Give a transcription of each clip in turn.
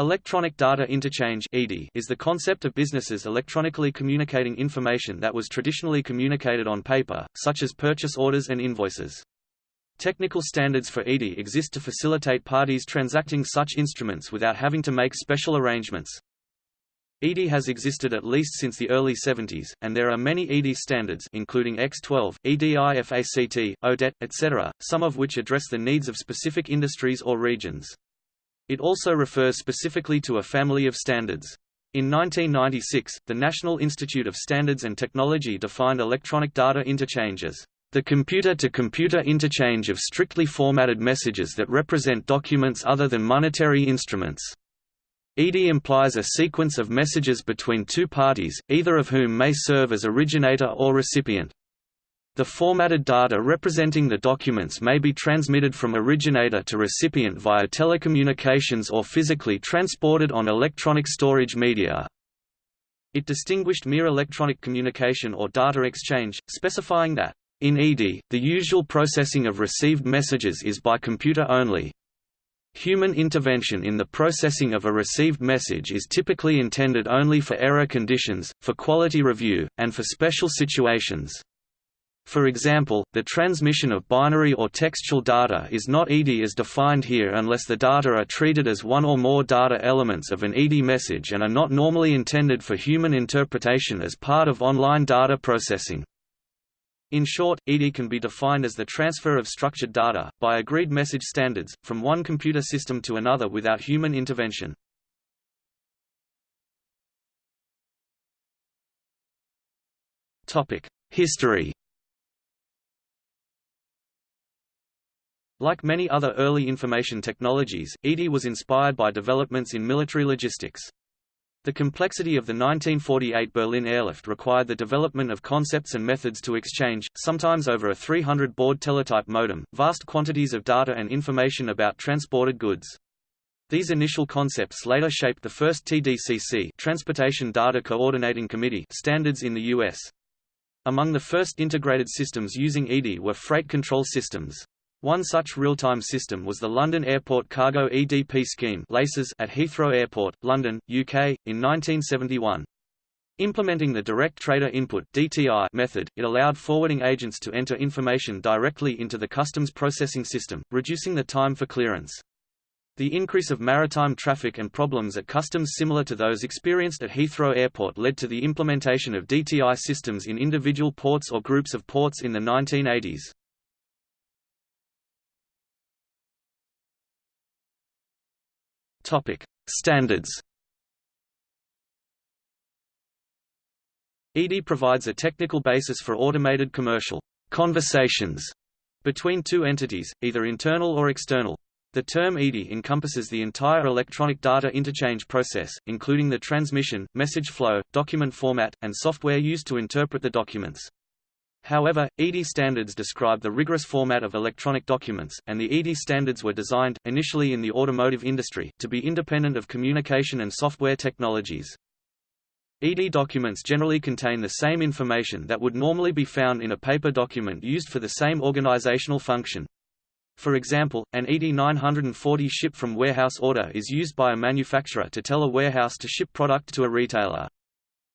Electronic Data Interchange is the concept of businesses electronically communicating information that was traditionally communicated on paper, such as purchase orders and invoices. Technical standards for ED exist to facilitate parties transacting such instruments without having to make special arrangements. ED has existed at least since the early 70s, and there are many ED standards including X12, EDIFACT, ODETTE, etc., some of which address the needs of specific industries or regions. It also refers specifically to a family of standards. In 1996, the National Institute of Standards and Technology defined electronic data interchange as the computer-to-computer -computer interchange of strictly formatted messages that represent documents other than monetary instruments. ED implies a sequence of messages between two parties, either of whom may serve as originator or recipient. The formatted data representing the documents may be transmitted from originator to recipient via telecommunications or physically transported on electronic storage media. It distinguished mere electronic communication or data exchange, specifying that, in ED, the usual processing of received messages is by computer only. Human intervention in the processing of a received message is typically intended only for error conditions, for quality review, and for special situations. For example, the transmission of binary or textual data is not ED as defined here unless the data are treated as one or more data elements of an ED message and are not normally intended for human interpretation as part of online data processing. In short, ED can be defined as the transfer of structured data, by agreed message standards, from one computer system to another without human intervention. History Like many other early information technologies, ED was inspired by developments in military logistics. The complexity of the 1948 Berlin airlift required the development of concepts and methods to exchange, sometimes over a 300-baud teletype modem, vast quantities of data and information about transported goods. These initial concepts later shaped the first TDCC Transportation Data Coordinating Committee standards in the U.S. Among the first integrated systems using ED were freight control systems. One such real-time system was the London Airport Cargo EDP scheme at Heathrow Airport, London, UK, in 1971. Implementing the Direct Trader Input (DTI) method, it allowed forwarding agents to enter information directly into the customs processing system, reducing the time for clearance. The increase of maritime traffic and problems at customs similar to those experienced at Heathrow Airport led to the implementation of DTI systems in individual ports or groups of ports in the 1980s. Topic: Standards. ED provides a technical basis for automated commercial conversations between two entities, either internal or external. The term ED encompasses the entire electronic data interchange process, including the transmission, message flow, document format, and software used to interpret the documents. However, ED standards describe the rigorous format of electronic documents, and the ED standards were designed, initially in the automotive industry, to be independent of communication and software technologies. ED documents generally contain the same information that would normally be found in a paper document used for the same organizational function. For example, an ED 940 ship from warehouse order is used by a manufacturer to tell a warehouse to ship product to a retailer.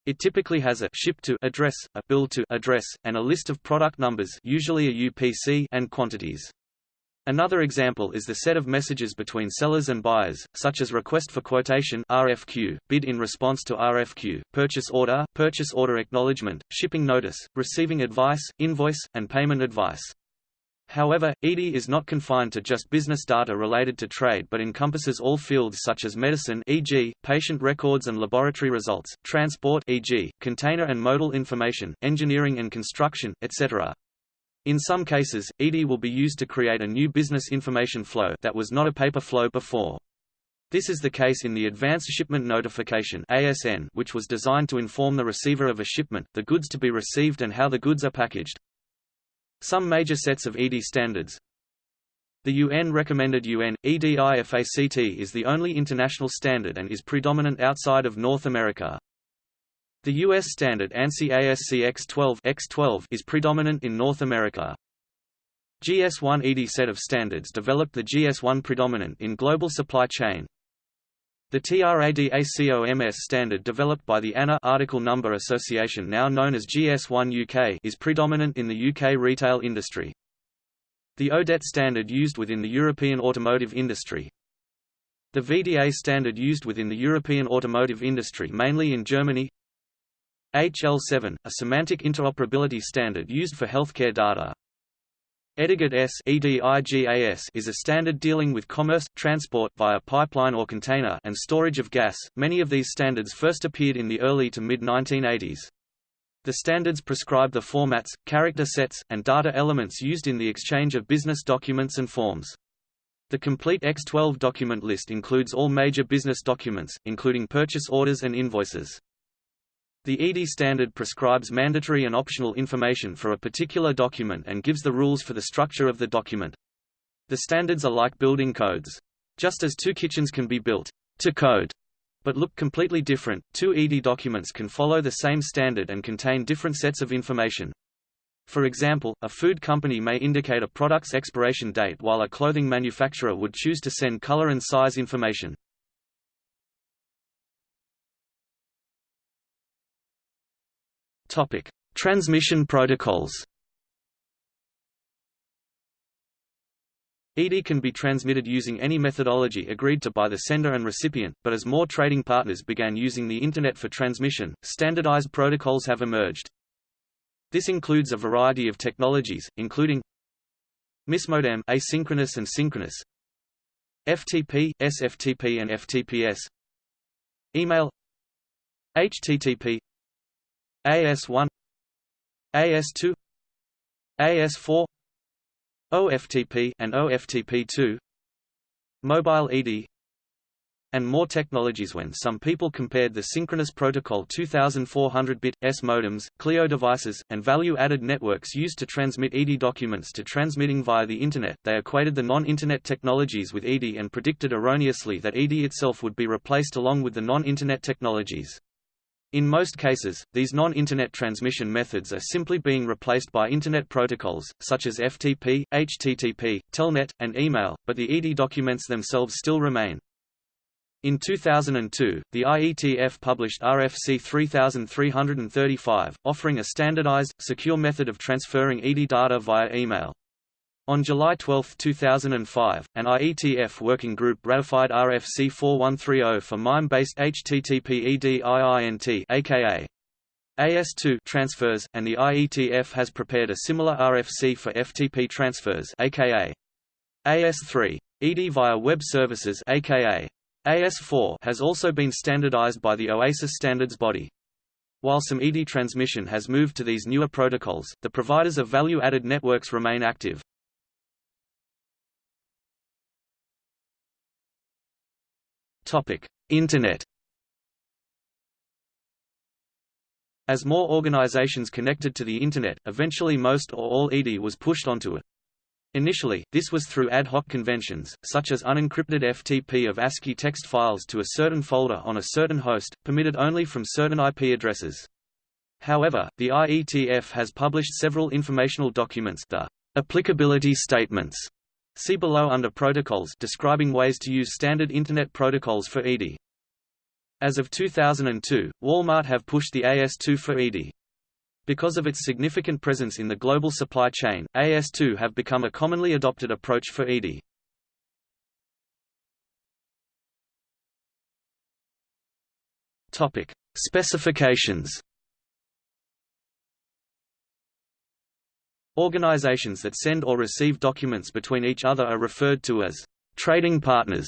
It typically has a ship to address, a bill to address, and a list of product numbers usually a UPC and quantities. Another example is the set of messages between sellers and buyers, such as request for quotation RFQ, bid in response to RFQ, purchase order, purchase order acknowledgement, shipping notice, receiving advice, invoice, and payment advice. However, ED is not confined to just business data related to trade but encompasses all fields such as medicine e.g., patient records and laboratory results, transport e.g., container and modal information, engineering and construction, etc. In some cases, ED will be used to create a new business information flow that was not a paper flow before. This is the case in the Advanced Shipment Notification ASN, which was designed to inform the receiver of a shipment, the goods to be received and how the goods are packaged. Some major sets of ED standards The UN-recommended UN, EDIFACT is the only international standard and is predominant outside of North America. The U.S. standard ANSI ASC X12, X12 is predominant in North America. GS1 ED set of standards developed the GS1 predominant in global supply chain. The TRADACOMS standard developed by the ANA Article Number Association now known as GS1 UK is predominant in the UK retail industry. The ODETTE standard used within the European automotive industry. The VDA standard used within the European automotive industry mainly in Germany. HL7, a semantic interoperability standard used for healthcare data. EDIGAS is a standard dealing with commerce, transport via pipeline or container and storage of gas. Many of these standards first appeared in the early to mid-1980s. The standards prescribe the formats, character sets, and data elements used in the exchange of business documents and forms. The complete X12 document list includes all major business documents, including purchase orders and invoices. The ED standard prescribes mandatory and optional information for a particular document and gives the rules for the structure of the document. The standards are like building codes. Just as two kitchens can be built to code, but look completely different, two ED documents can follow the same standard and contain different sets of information. For example, a food company may indicate a product's expiration date while a clothing manufacturer would choose to send color and size information. Topic: Transmission protocols. ED can be transmitted using any methodology agreed to by the sender and recipient, but as more trading partners began using the Internet for transmission, standardized protocols have emerged. This includes a variety of technologies, including MISMODEM asynchronous and synchronous, FTP, SFTP and FTPS, email, HTTP, AS1 AS2 AS4 OFTP and OFTP2 Mobile ED and more technologies when some people compared the synchronous protocol 2400-bit, S modems, CLEO devices, and value-added networks used to transmit ED documents to transmitting via the Internet, they equated the non-Internet technologies with ED and predicted erroneously that ED itself would be replaced along with the non-Internet technologies. In most cases, these non-Internet transmission methods are simply being replaced by Internet protocols, such as FTP, HTTP, Telnet, and email, but the ED documents themselves still remain. In 2002, the IETF published RFC 3335, offering a standardized, secure method of transferring ED data via email. On July 12, 2005, an IETF working group ratified RFC 4130 for MIME-based HTTP EDIINT aka AS2 transfers, and the IETF has prepared a similar RFC for FTP transfers aka AS3. ED via web services aka AS4 has also been standardized by the OASIS standards body. While some ED transmission has moved to these newer protocols, the providers of value-added networks remain active. Topic: Internet. As more organizations connected to the Internet, eventually most or all ED was pushed onto it. Initially, this was through ad hoc conventions, such as unencrypted FTP of ASCII text files to a certain folder on a certain host, permitted only from certain IP addresses. However, the IETF has published several informational documents the applicability statements See below under Protocols describing ways to use standard Internet protocols for ED. As of 2002, Walmart have pushed the AS2 for ED. Because of its significant presence in the global supply chain, AS2 have become a commonly adopted approach for ED. Topic: Specifications Organizations that send or receive documents between each other are referred to as trading partners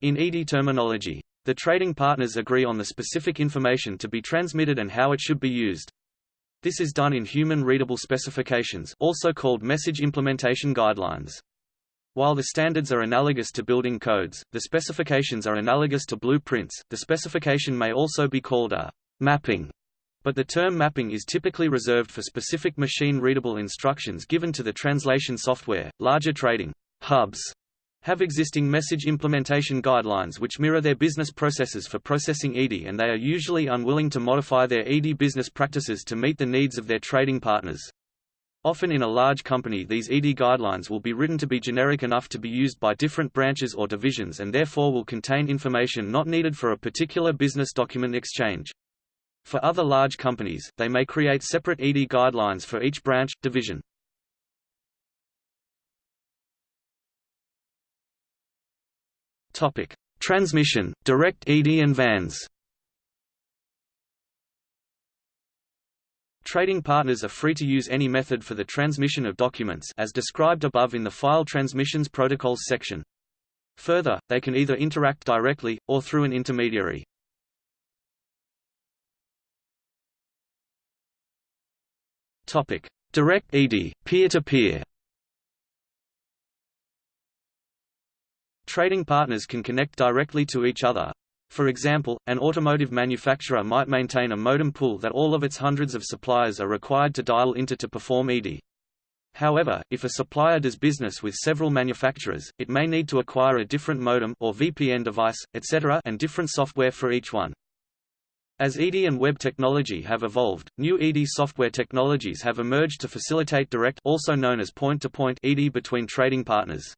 in ED terminology. The trading partners agree on the specific information to be transmitted and how it should be used. This is done in human-readable specifications also called message implementation guidelines. While the standards are analogous to building codes, the specifications are analogous to blueprints. The specification may also be called a mapping but the term mapping is typically reserved for specific machine-readable instructions given to the translation software. Larger trading hubs have existing message implementation guidelines which mirror their business processes for processing ED and they are usually unwilling to modify their ED business practices to meet the needs of their trading partners. Often in a large company these ED guidelines will be written to be generic enough to be used by different branches or divisions and therefore will contain information not needed for a particular business document exchange. For other large companies, they may create separate ED guidelines for each branch, division. Topic: Transmission, direct ED and VANs. Trading partners are free to use any method for the transmission of documents as described above in the File Transmissions Protocols section. Further, they can either interact directly, or through an intermediary. Topic: Direct ED, peer-to-peer. -peer. Trading partners can connect directly to each other. For example, an automotive manufacturer might maintain a modem pool that all of its hundreds of suppliers are required to dial into to perform ED. However, if a supplier does business with several manufacturers, it may need to acquire a different modem or VPN device, etc. and different software for each one. As ED and web technology have evolved, new ED software technologies have emerged to facilitate direct also known as point-to-point -point ED between trading partners.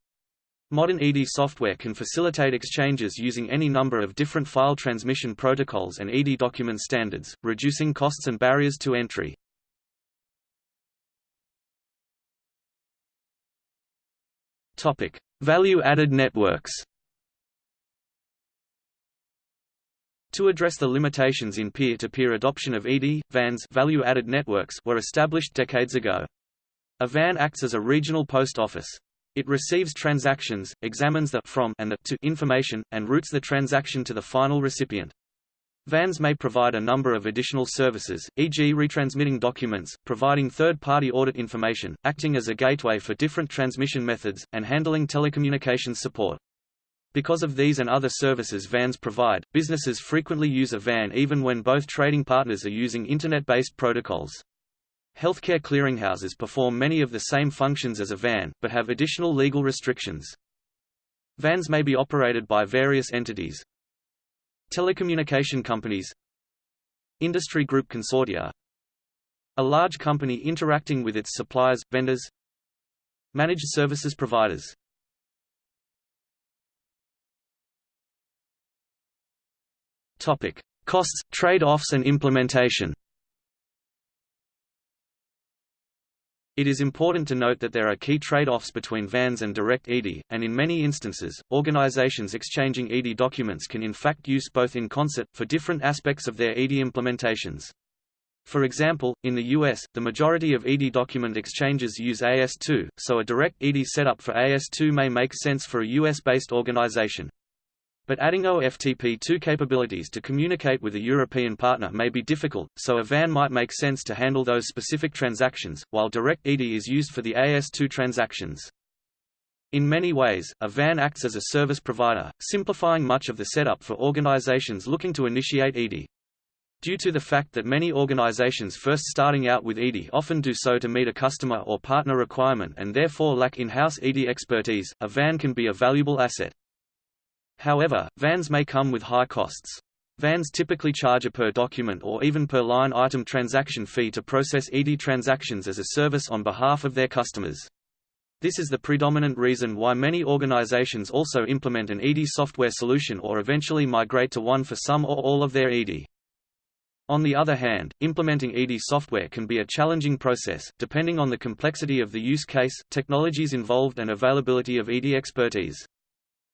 Modern ED software can facilitate exchanges using any number of different file transmission protocols and ED document standards, reducing costs and barriers to entry. Value-added networks To address the limitations in peer-to-peer -peer adoption of ED, VANs value-added networks were established decades ago. A VAN acts as a regional post office. It receives transactions, examines the from and the to information, and routes the transaction to the final recipient. VANs may provide a number of additional services, e.g. retransmitting documents, providing third-party audit information, acting as a gateway for different transmission methods, and handling telecommunications support. Because of these and other services VANs provide, businesses frequently use a VAN even when both trading partners are using Internet-based protocols. Healthcare clearinghouses perform many of the same functions as a VAN, but have additional legal restrictions. VANs may be operated by various entities. Telecommunication companies Industry group consortia A large company interacting with its suppliers, vendors Managed services providers Topic: Costs, trade-offs and implementation. It is important to note that there are key trade-offs between VANs and direct ED, and in many instances, organizations exchanging ED documents can in fact use both in concert, for different aspects of their ED implementations. For example, in the US, the majority of ED document exchanges use AS2, so a direct ED setup for AS2 may make sense for a US-based organization. But adding OFTP2 capabilities to communicate with a European partner may be difficult, so a VAN might make sense to handle those specific transactions, while Direct ED is used for the AS2 transactions. In many ways, a VAN acts as a service provider, simplifying much of the setup for organizations looking to initiate ED. Due to the fact that many organizations first starting out with ED often do so to meet a customer or partner requirement and therefore lack in-house ED expertise, a VAN can be a valuable asset. However, VANs may come with high costs. VANs typically charge a per document or even per line item transaction fee to process ED transactions as a service on behalf of their customers. This is the predominant reason why many organizations also implement an ED software solution or eventually migrate to one for some or all of their ED. On the other hand, implementing ED software can be a challenging process, depending on the complexity of the use case, technologies involved and availability of ED expertise.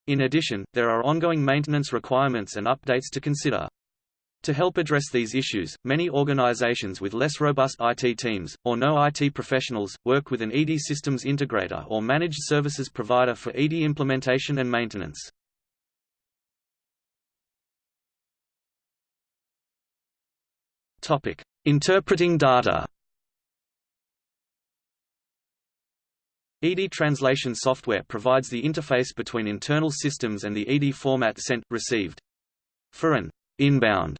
In addition, there are ongoing maintenance requirements and updates to consider. To help address these issues, many organizations with less robust IT teams, or no IT professionals, work with an ED systems integrator or managed services provider for ED implementation and maintenance. Interpreting data ED translation software provides the interface between internal systems and the ED format sent, received. For an inbound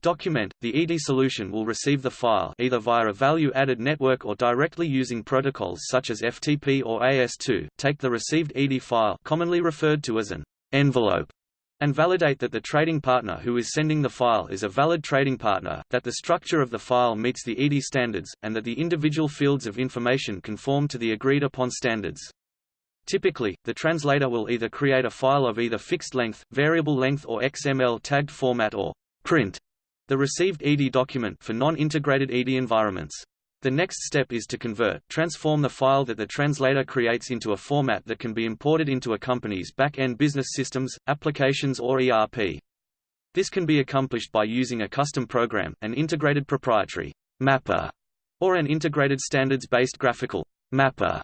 document, the ED solution will receive the file either via a value-added network or directly using protocols such as FTP or AS2, take the received ED file commonly referred to as an envelope and validate that the trading partner who is sending the file is a valid trading partner, that the structure of the file meets the ED standards, and that the individual fields of information conform to the agreed-upon standards. Typically, the translator will either create a file of either fixed length, variable length or XML tagged format or print the received ED document for non-integrated ED environments. The next step is to convert, transform the file that the translator creates into a format that can be imported into a company's back-end business systems, applications or ERP. This can be accomplished by using a custom program, an integrated proprietary mapper, or an integrated standards-based graphical mapper,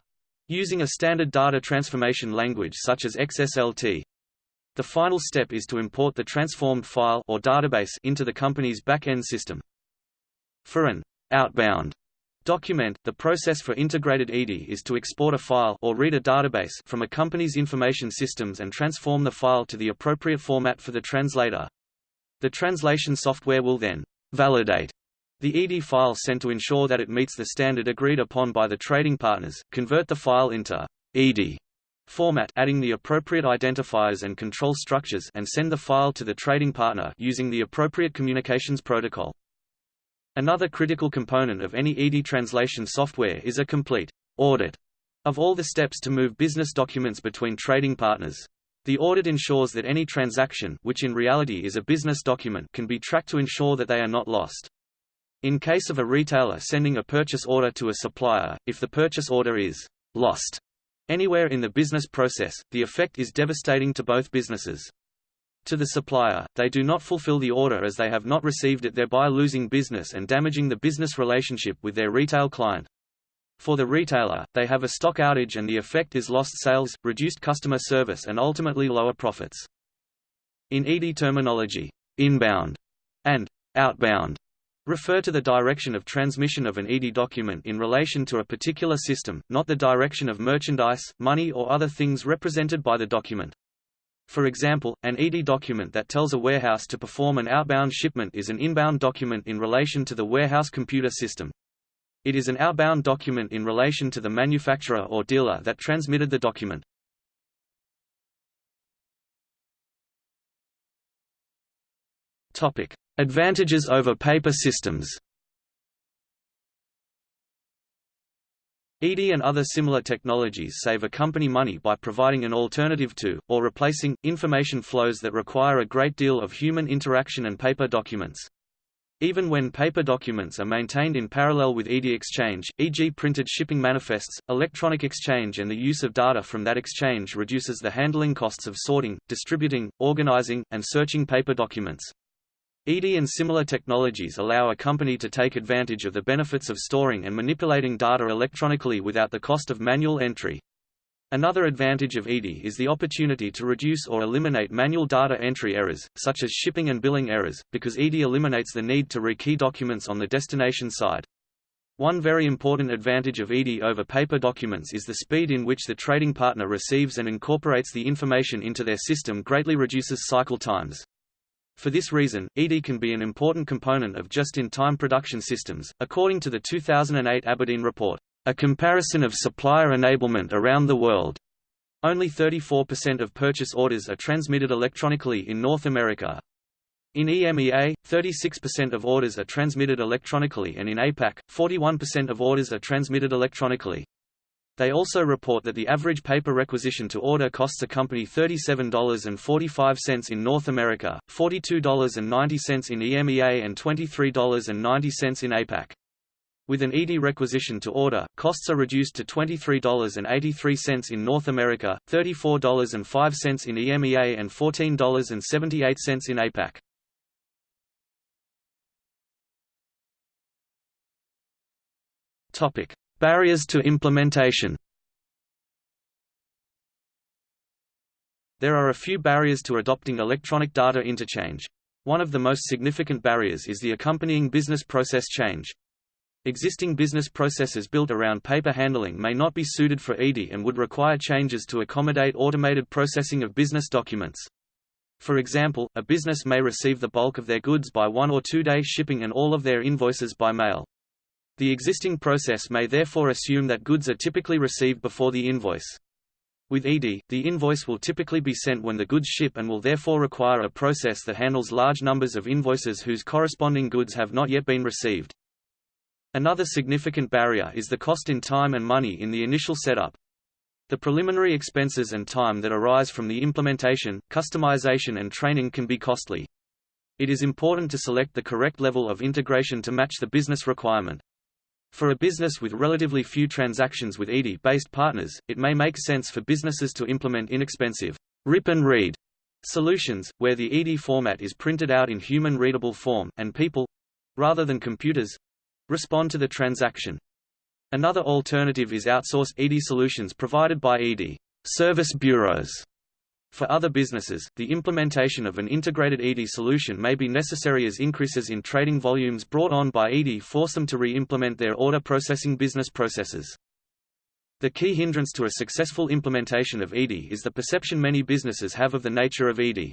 using a standard data transformation language such as XSLT. The final step is to import the transformed file or database into the company's back-end system. For an outbound Document The process for integrated ED is to export a file or read a database from a company's information systems and transform the file to the appropriate format for the translator. The translation software will then validate the ED file sent to ensure that it meets the standard agreed upon by the trading partners, convert the file into ED format adding the appropriate identifiers and control structures and send the file to the trading partner using the appropriate communications protocol. Another critical component of any ED translation software is a complete audit of all the steps to move business documents between trading partners. The audit ensures that any transaction which in reality is a business document can be tracked to ensure that they are not lost. In case of a retailer sending a purchase order to a supplier, if the purchase order is lost anywhere in the business process, the effect is devastating to both businesses. To the supplier, they do not fulfill the order as they have not received it thereby losing business and damaging the business relationship with their retail client. For the retailer, they have a stock outage and the effect is lost sales, reduced customer service and ultimately lower profits. In ED terminology, inbound and outbound refer to the direction of transmission of an ED document in relation to a particular system, not the direction of merchandise, money or other things represented by the document. For example, an ED document that tells a warehouse to perform an outbound shipment is an inbound document in relation to the warehouse computer system. It is an outbound document in relation to the manufacturer or dealer that transmitted the document. Topic: Advantages over paper systems. ED and other similar technologies save a company money by providing an alternative to, or replacing, information flows that require a great deal of human interaction and paper documents. Even when paper documents are maintained in parallel with ED exchange, e.g. printed shipping manifests, electronic exchange and the use of data from that exchange reduces the handling costs of sorting, distributing, organizing, and searching paper documents. ED and similar technologies allow a company to take advantage of the benefits of storing and manipulating data electronically without the cost of manual entry. Another advantage of ED is the opportunity to reduce or eliminate manual data entry errors, such as shipping and billing errors, because ED eliminates the need to rekey documents on the destination side. One very important advantage of ED over paper documents is the speed in which the trading partner receives and incorporates the information into their system greatly reduces cycle times. For this reason, ED can be an important component of just-in-time production systems. According to the 2008 Aberdeen report, A Comparison of Supplier Enablement Around the World, only 34% of purchase orders are transmitted electronically in North America. In EMEA, 36% of orders are transmitted electronically and in APAC, 41% of orders are transmitted electronically. They also report that the average paper requisition to order costs a company $37.45 in North America, $42.90 in EMEA and $23.90 in APAC. With an ED requisition to order, costs are reduced to $23.83 in North America, $34.05 in EMEA and $14.78 in APAC. Topic: Barriers to implementation There are a few barriers to adopting electronic data interchange. One of the most significant barriers is the accompanying business process change. Existing business processes built around paper handling may not be suited for ED and would require changes to accommodate automated processing of business documents. For example, a business may receive the bulk of their goods by one or two day shipping and all of their invoices by mail. The existing process may therefore assume that goods are typically received before the invoice. With ED, the invoice will typically be sent when the goods ship and will therefore require a process that handles large numbers of invoices whose corresponding goods have not yet been received. Another significant barrier is the cost in time and money in the initial setup. The preliminary expenses and time that arise from the implementation, customization and training can be costly. It is important to select the correct level of integration to match the business requirement. For a business with relatively few transactions with ED-based partners, it may make sense for businesses to implement inexpensive rip and read solutions, where the ED format is printed out in human-readable form, and people—rather than computers—respond to the transaction. Another alternative is outsource ED solutions provided by ED service bureaus. For other businesses, the implementation of an integrated ED solution may be necessary as increases in trading volumes brought on by ED force them to re-implement their order processing business processes. The key hindrance to a successful implementation of ED is the perception many businesses have of the nature of ED.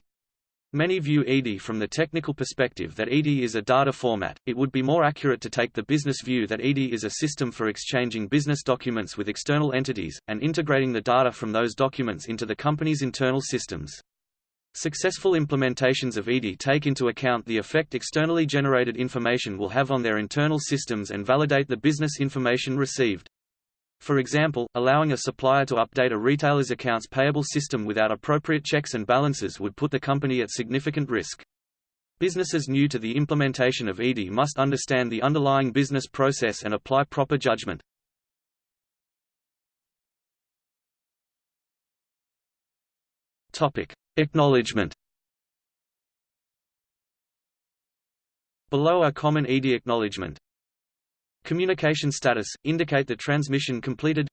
Many view ED from the technical perspective that ED is a data format. It would be more accurate to take the business view that ED is a system for exchanging business documents with external entities, and integrating the data from those documents into the company's internal systems. Successful implementations of ED take into account the effect externally generated information will have on their internal systems and validate the business information received. For example, allowing a supplier to update a retailer's accounts payable system without appropriate checks and balances would put the company at significant risk. Businesses new to the implementation of ED must understand the underlying business process and apply proper judgment. Topic: Acknowledgement. Below are common ED acknowledgement. Communication status – indicate the transmission completed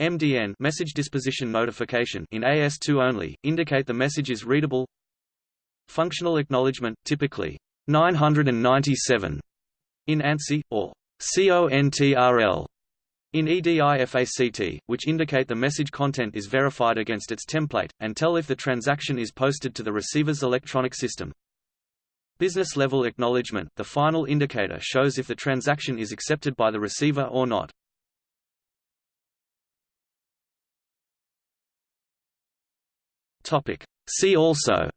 MDN message disposition notification in AS2 only, indicate the message is readable Functional acknowledgement, typically 997 in ANSI, or CONTRL in EDIFACT, which indicate the message content is verified against its template, and tell if the transaction is posted to the receiver's electronic system. Business-level acknowledgement the final indicator shows if the transaction is accepted by the receiver or not. See also.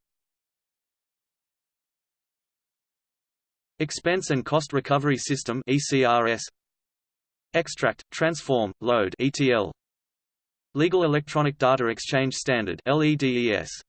Expense and Cost Recovery System ECRS Extract, Transform, Load ETL Legal Electronic Data Exchange Standard LEDES